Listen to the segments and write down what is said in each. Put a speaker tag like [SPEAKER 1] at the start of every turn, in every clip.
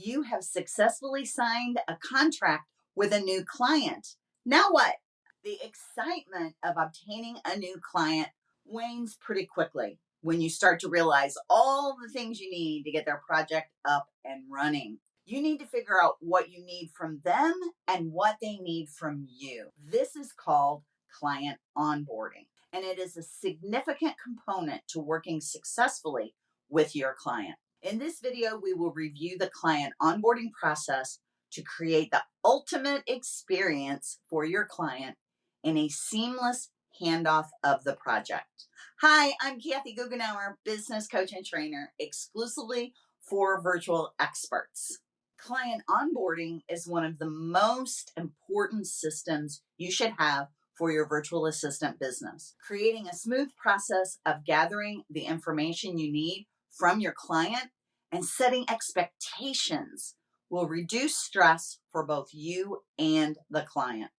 [SPEAKER 1] You have successfully signed a contract with a new client. Now what? The excitement of obtaining a new client wanes pretty quickly when you start to realize all the things you need to get their project up and running. You need to figure out what you need from them and what they need from you. This is called client onboarding, and it is a significant component to working successfully with your client. In this video, we will review the client onboarding process to create the ultimate experience for your client in a seamless handoff of the project. Hi, I'm Kathy Goughenour, business coach and trainer exclusively for virtual experts. Client onboarding is one of the most important systems you should have for your virtual assistant business. Creating a smooth process of gathering the information you need from your client and setting expectations will reduce stress for both you and the client.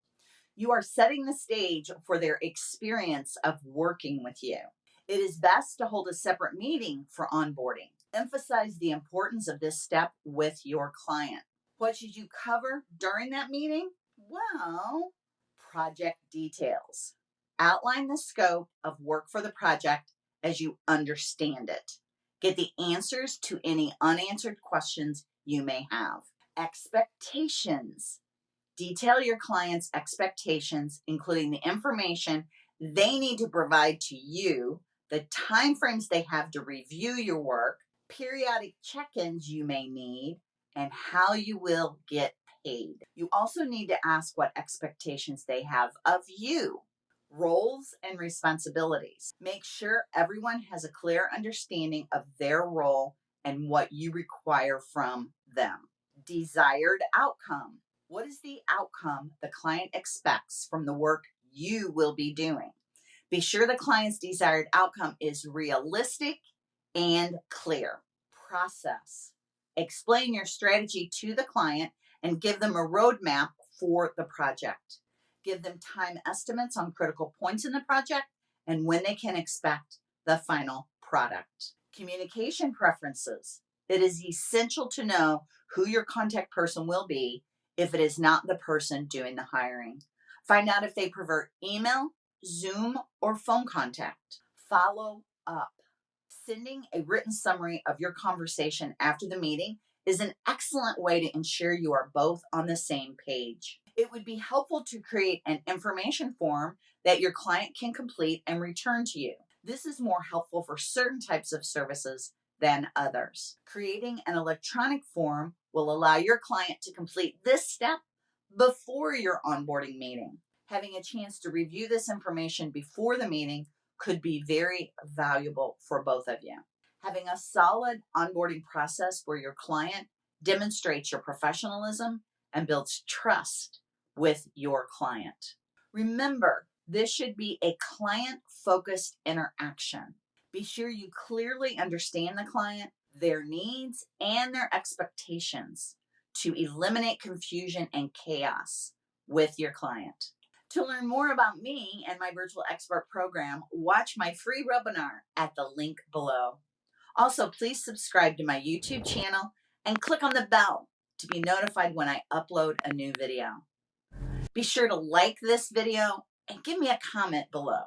[SPEAKER 1] You are setting the stage for their experience of working with you. It is best to hold a separate meeting for onboarding. Emphasize the importance of this step with your client. What should you cover during that meeting? Well, project details. Outline the scope of work for the project as you understand it. Get the answers to any unanswered questions you may have. Expectations. Detail your client's expectations, including the information they need to provide to you, the timeframes they have to review your work, periodic check-ins you may need, and how you will get paid. You also need to ask what expectations they have of you roles and responsibilities. Make sure everyone has a clear understanding of their role and what you require from them. Desired outcome. What is the outcome the client expects from the work you will be doing? Be sure the client's desired outcome is realistic and clear. Process. Explain your strategy to the client and give them a roadmap for the project give them time estimates on critical points in the project and when they can expect the final product. Communication preferences. It is essential to know who your contact person will be if it is not the person doing the hiring. Find out if they prefer email, Zoom, or phone contact. Follow up. Sending a written summary of your conversation after the meeting is an excellent way to ensure you are both on the same page it would be helpful to create an information form that your client can complete and return to you. This is more helpful for certain types of services than others. Creating an electronic form will allow your client to complete this step before your onboarding meeting. Having a chance to review this information before the meeting could be very valuable for both of you. Having a solid onboarding process where your client demonstrates your professionalism and builds trust with your client. Remember, this should be a client focused interaction. Be sure you clearly understand the client, their needs, and their expectations to eliminate confusion and chaos with your client. To learn more about me and my virtual expert program, watch my free webinar at the link below. Also, please subscribe to my YouTube channel and click on the bell to be notified when I upload a new video. Be sure to like this video and give me a comment below.